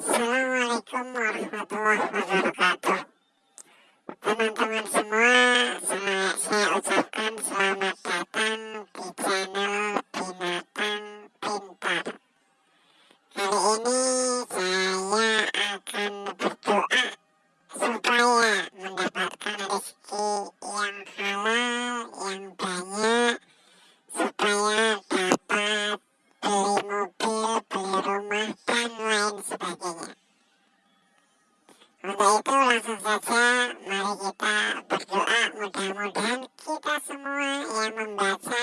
Assalamualaikum warahmatullahi wabarakatuh. Teman-teman semua saya, ucapkan selamat datang di channel Binatang Pintar. Kali ini untuk itu langsung saja. Mari kita berdoa. Mudah-mudahan kita semua yang membaca,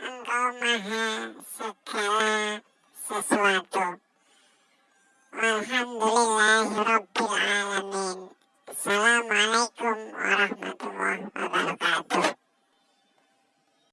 engkau maha segala sesuatu. Alhamdulillahirrabbilalamin.